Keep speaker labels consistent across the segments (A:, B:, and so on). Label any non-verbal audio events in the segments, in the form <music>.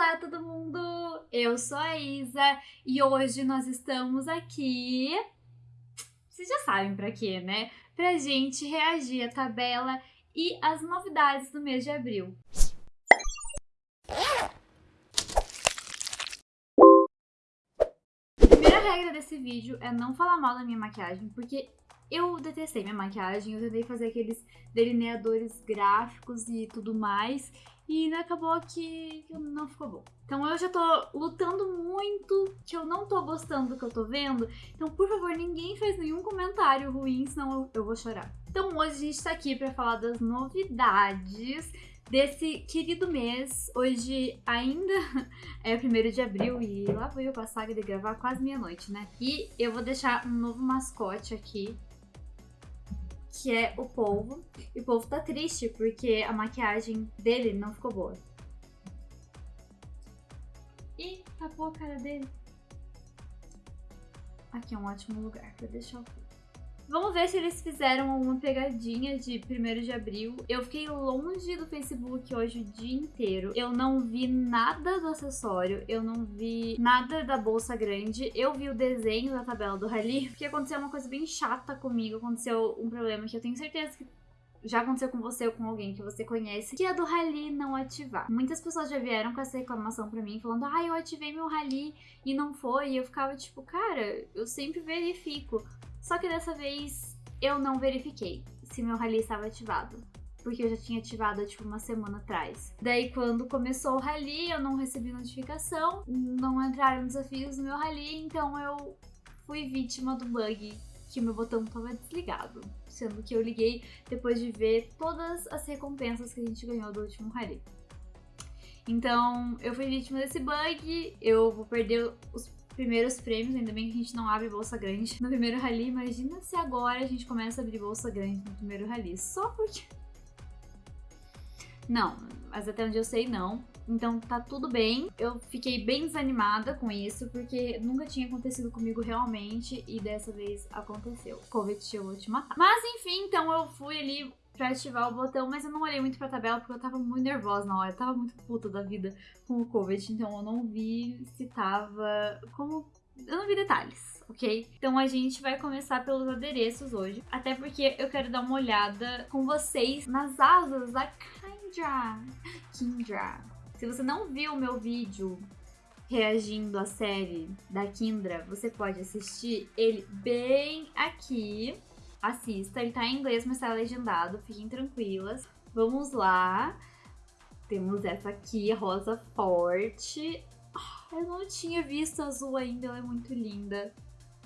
A: Olá, todo mundo! Eu sou a Isa e hoje nós estamos aqui. Vocês já sabem pra quê, né? Pra gente reagir à tabela e às novidades do mês de abril. Primeira regra desse vídeo é não falar mal da minha maquiagem, porque eu detestei minha maquiagem, eu tentei fazer aqueles delineadores gráficos e tudo mais, e acabou que não ficou bom. Então eu já tô lutando muito, que eu não tô gostando do que eu tô vendo. Então, por favor, ninguém faz nenhum comentário ruim, senão eu, vou chorar. Então hoje a gente tá aqui pra falar das novidades desse querido mês. Hoje ainda <laughs> é 1 de abril e lá vou eu com a saga de gravar quase meia-noite, né? E eu vou deixar um novo mascote aqui que é o polvo. E o polvo tá triste porque a maquiagem dele não ficou boa. Ih, tapou a cara dele. Aqui é um ótimo lugar pra deixar o polvo. Vamos ver se eles fizeram alguma pegadinha de 1 de abril. Eu fiquei longe do Facebook hoje o dia inteiro. Eu não vi nada do acessório, eu não vi nada da bolsa grande. Eu vi o desenho da tabela do rally, porque aconteceu uma coisa bem chata comigo. Aconteceu um problema que eu tenho certeza que já aconteceu com você ou com alguém que você conhece, que é do rally não ativar. Muitas pessoas já vieram com essa reclamação pra mim, falando, ah, eu ativei meu rally e não foi. E eu ficava tipo, cara, eu sempre verifico. Só que dessa vez eu não verifiquei se meu rally estava ativado. Porque eu já tinha ativado, tipo, uma semana atrás. Daí, quando começou o rally, eu não recebi notificação, não entraram desafios no meu rally, então eu fui vítima do bug que meu botão estava desligado. Sendo que eu liguei depois de ver todas as recompensas que a gente ganhou do último rally. Então, eu fui vítima desse bug, eu vou perder os primeiros prêmios, ainda bem que a gente não abre bolsa grande no primeiro rally. Imagina se agora a gente começa a abrir bolsa grande no primeiro rally, só porque... Não, mas até onde eu sei, não. Então tá tudo bem. Eu fiquei bem desanimada com isso, porque nunca tinha acontecido comigo realmente, e dessa vez aconteceu. Covid, eu vou te matar. Mas enfim, então eu fui ali pra ativar o botão, mas eu não olhei muito pra tabela porque eu tava muito nervosa na hora. Eu tava muito puta da vida com o Covid, então eu não vi se tava como... Eu não vi detalhes, ok? Então a gente vai começar pelos adereços hoje, até porque eu quero dar uma olhada com vocês nas asas da Kindra. Kindra. Se você não viu o meu vídeo reagindo à série da Kindra, você pode assistir ele bem aqui assista. Ele tá em inglês, mas tá legendado. Fiquem tranquilas. Vamos lá. Temos essa aqui, rosa forte. Ah, eu não tinha visto azul ainda, ela é muito linda.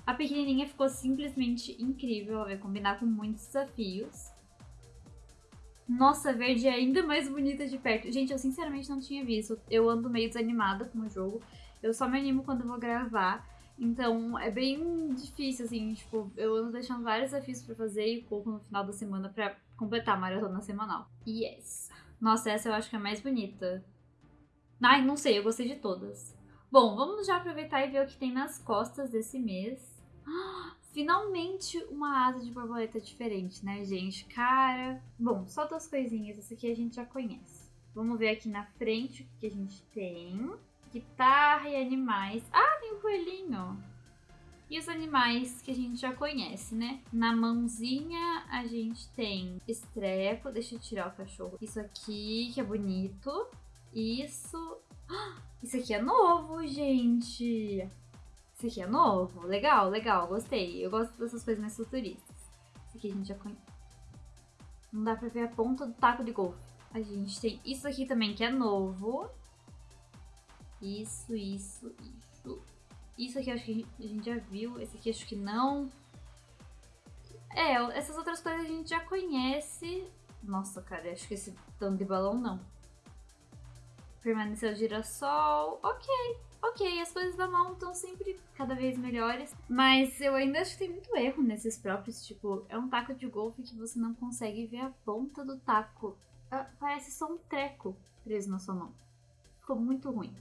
A: A pequenininha ficou simplesmente incrível, vai combinar com muitos desafios. Nossa, verde é ainda mais bonita de perto. Gente, eu sinceramente não tinha visto. Eu ando meio desanimada com o jogo. Eu só me animo quando vou gravar. Então é bem difícil, assim, tipo, eu ando deixando vários desafios pra fazer e pouco no final da semana pra completar a maratona semanal. Yes! Nossa, essa eu acho que é a mais bonita. Ai, não sei, eu gostei de todas. Bom, vamos já aproveitar e ver o que tem nas costas desse mês. <gasps> Finalmente uma asa de borboleta diferente, né, gente? Cara, bom, só duas coisinhas, essa aqui a gente já conhece. Vamos ver aqui na frente o que a gente tem guitarra e animais. Ah, tem um coelhinho. E os animais que a gente já conhece, né? Na mãozinha a gente tem estrepo. Deixa eu tirar o cachorro. Isso aqui, que é bonito. Isso. Isso aqui é novo, gente. Isso aqui é novo. Legal, legal. Gostei. Eu gosto dessas coisas mais futuristas. Isso aqui a gente já conhece. Não dá pra ver a ponta do taco de golfe. A gente tem isso aqui também, que é novo. Isso, isso, isso. Isso aqui acho que a gente já viu. Esse aqui acho que não. É, essas outras coisas a gente já conhece. Nossa, cara, acho que esse tanto de balão não. Permaneceu girassol. Ok, ok. As coisas da mão estão sempre cada vez melhores. Mas eu ainda acho que tem muito erro nesses próprios. Tipo, é um taco de golfe que você não consegue ver a ponta do taco. Ah, parece só um treco preso na sua mão. Ficou muito ruim.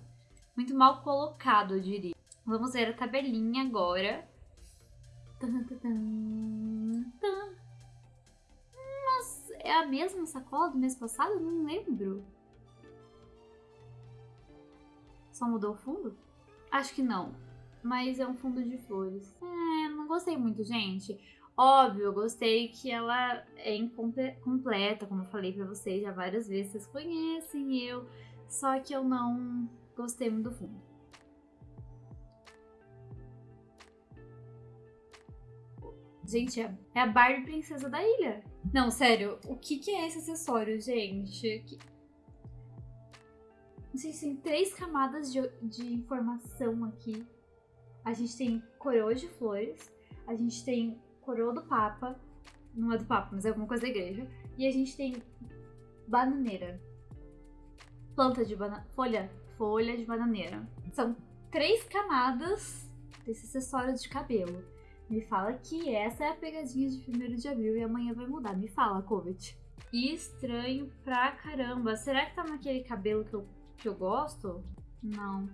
A: Muito mal colocado, eu diria. Vamos ver a tabelinha agora. Mas é a mesma sacola do mês passado? Não lembro. Só mudou o fundo? Acho que não. Mas é um fundo de flores. É, não gostei muito, gente. Óbvio, eu gostei que ela é incompleta, como eu falei pra vocês já várias vezes. Vocês conhecem eu. Só que eu não gostei muito do fundo. Gente, é, é a Barbie Princesa da Ilha. Não, sério, o que, que é esse acessório, gente? Que... Se tem três camadas de, de informação aqui. A gente tem coroa de flores, a gente tem coroa do Papa, não é do Papa, mas é alguma coisa da igreja, e a gente tem bananeira. Planta de banana. Folha. Folha de bananeira. São três camadas desse acessório de cabelo. Me fala que essa é a pegadinha de 1 de abril e amanhã vai mudar. Me fala, Covid. E estranho pra caramba. Será que tá naquele cabelo que eu, que eu gosto? Não.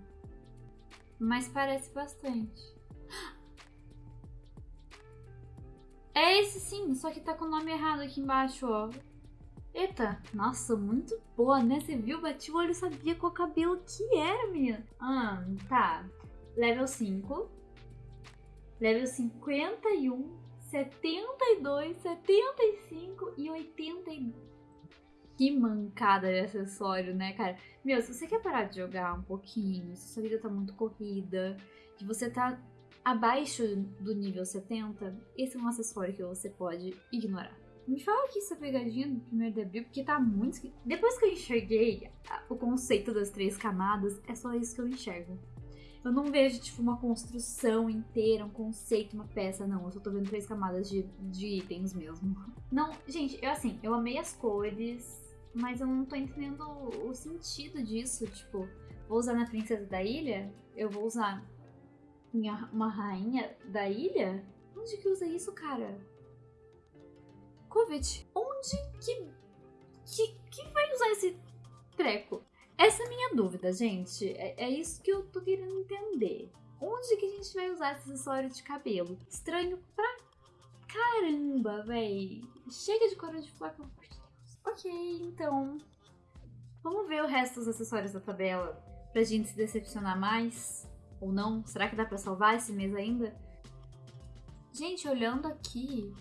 A: Mas parece bastante. <gasps> É esse sim, só que tá com o nome errado aqui embaixo, ó. Eita, nossa, muito boa, né? Você viu? Bati o olho sabia qual cabelo que era, minha. Ah, tá. Level 5 level 51, 72, 75 e 80. Que mancada de acessório, né, cara? Meu, se você quer parar de jogar um pouquinho, se sua vida tá muito corrida, que você tá abaixo do nível 70, esse é um acessório que você pode ignorar. Me fala aqui essa pegadinha do primeiro de abril, porque tá muito. Depois que eu enxerguei o conceito das três camadas, é só isso que eu enxergo. Eu não vejo, tipo, uma construção inteira, um conceito, uma peça, não. Eu só tô vendo três camadas de, de itens mesmo. Não, gente, eu assim, eu amei as cores, mas eu não tô entendendo o sentido disso. Tipo, vou usar na Princesa da Ilha? Eu vou usar minha, uma rainha da ilha? Onde que usa isso, cara? Covid, onde que, que, que vai usar esse treco? Essa é a minha dúvida, gente. É, é, isso que eu tô querendo entender. Onde que a gente vai usar esse acessório de cabelo? Estranho pra caramba, véi. Chega de coroa de flor, pelo amor de Deus. Ok, então... Vamos ver o resto dos acessórios da tabela pra gente se decepcionar mais ou não. Será que dá pra salvar esse mês ainda? Gente, olhando aqui...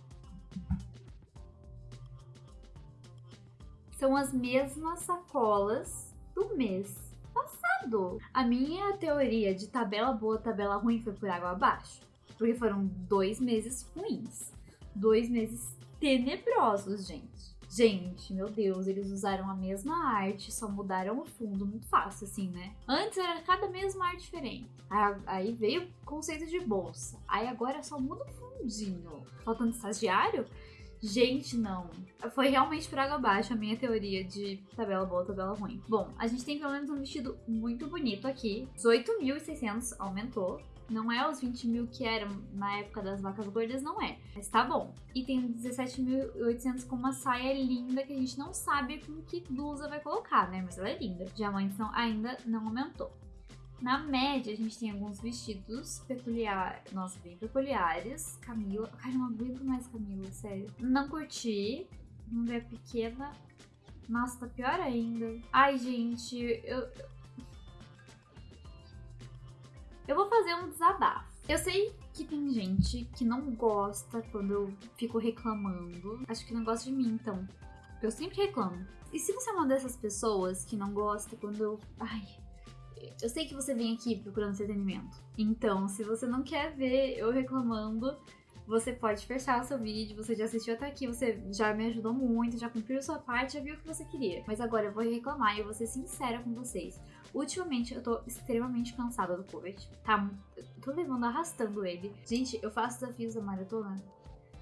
A: São as mesmas sacolas do mês passado. A minha teoria de tabela boa, tabela ruim foi por água abaixo. Porque foram dois meses ruins. Dois meses tenebrosos, gente. Gente, meu Deus, eles usaram a mesma arte, só mudaram o fundo muito fácil, assim, né? Antes era cada mês uma arte diferente. Aí veio o conceito de bolsa. Aí agora só muda o fundinho. Faltando estagiário? Gente, não. Foi realmente por água abaixo a minha teoria de tabela boa, tabela ruim. Bom, a gente tem pelo menos um vestido muito bonito aqui. 18.600 aumentou. Não é os 20 mil que eram na época das vacas gordas, não é. Mas tá bom. E tem 17.800 com uma saia linda que a gente não sabe com que blusa vai colocar, né? Mas ela é linda. Diamantes não, ainda não aumentou. Na média, a gente tem alguns vestidos peculiares, nossa, bem peculiares. Camila, cara, não aguento mais Camila, sério. Não curti. Ver a pequena. Nossa, tá pior ainda. Ai, gente, eu... Eu vou fazer um desabafo. Eu sei que tem gente que não gosta quando eu fico reclamando. Acho que não gosta de mim, então. Eu sempre reclamo. E se você é uma dessas pessoas que não gosta quando eu. Ai, eu sei que você vem aqui procurando entretenimento. Então, se você não quer ver eu reclamando, você pode fechar o seu vídeo, você já assistiu até aqui, você já me ajudou muito, já cumpriu sua parte, já viu o que você queria. Mas agora eu vou reclamar e eu vou ser sincera com vocês. Ultimamente eu tô extremamente cansada do Covid. Tá, tô levando, arrastando ele. Gente, eu faço desafios da maratona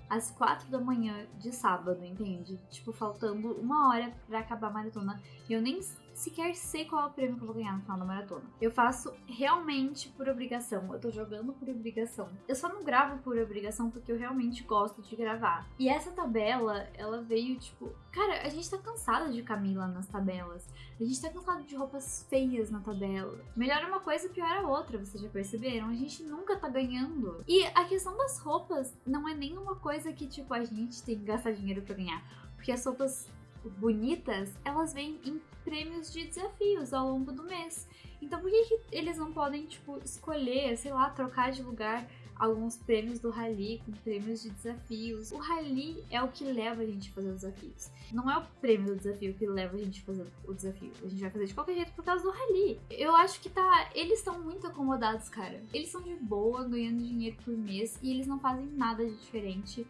A: às quatro da manhã de sábado, entende? Tipo, faltando uma hora para acabar a maratona. E eu nem sequer sei qual é o prêmio que eu vou ganhar no final da maratona. Eu faço realmente por obrigação. Eu tô jogando por obrigação. Eu só não gravo por obrigação porque eu realmente gosto de gravar. E essa tabela, ela veio tipo. Cara, a gente tá cansada de Camila nas tabelas. A gente tá cansado de roupas feias na tabela. Melhor uma coisa, pior a outra, vocês já perceberam? A gente nunca tá ganhando. E a questão das roupas não é nenhuma coisa que, tipo, a gente tem que gastar dinheiro para ganhar. Porque as roupas bonitas, elas vêm em prêmios de desafios ao longo do mês. Então por que, que eles não podem, tipo, escolher, sei lá, trocar de lugar alguns prêmios do Rally com prêmios de desafios? O Rally é o que leva a gente a fazer os desafios. Não é o prêmio do desafio que leva a gente a fazer o desafio. A gente vai fazer de qualquer jeito por causa do Rally. Eu acho que tá. Eles estão muito acomodados, cara. Eles são de boa, ganhando dinheiro por mês e eles não fazem nada de diferente.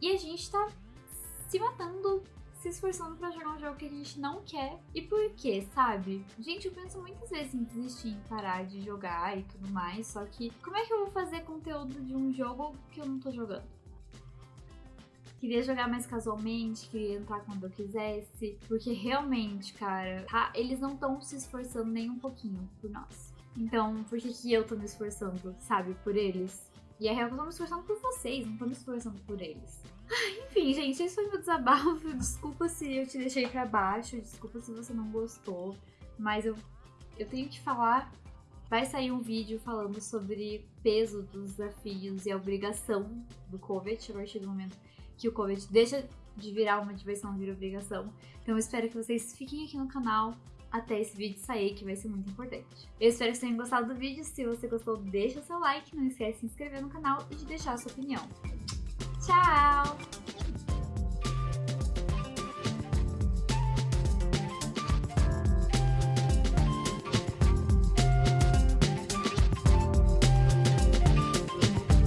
A: E a gente tá se matando se esforçando para jogar um jogo que a gente não quer. E por quê, sabe? Gente, eu penso muitas vezes em desistir, em parar de jogar e tudo mais, só que como é que eu vou fazer conteúdo de um jogo que eu não tô jogando? Queria jogar mais casualmente, queria entrar quando eu quisesse, porque realmente, cara, tá? eles não estão se esforçando nem um pouquinho por nós. Então, por que, que eu tô me esforçando, sabe, por eles? E a real eu tô me esforçando por vocês, não tô me esforçando por eles. Enfim, gente, esse foi meu desabafo. <laughs> Desculpa se eu te deixei para baixo, desculpa se você não gostou, mas eu, eu tenho que falar. Vai sair um vídeo falando sobre peso dos desafios e a obrigação do COVID a partir do momento que o COVID deixa de virar uma diversão, vira obrigação. Então eu espero que vocês fiquem aqui no canal até esse vídeo sair, que vai ser muito importante. Eu espero que vocês tenham gostado do vídeo. Se você gostou, deixa seu like, não esquece de se inscrever no canal e de deixar sua opinião. Tchau!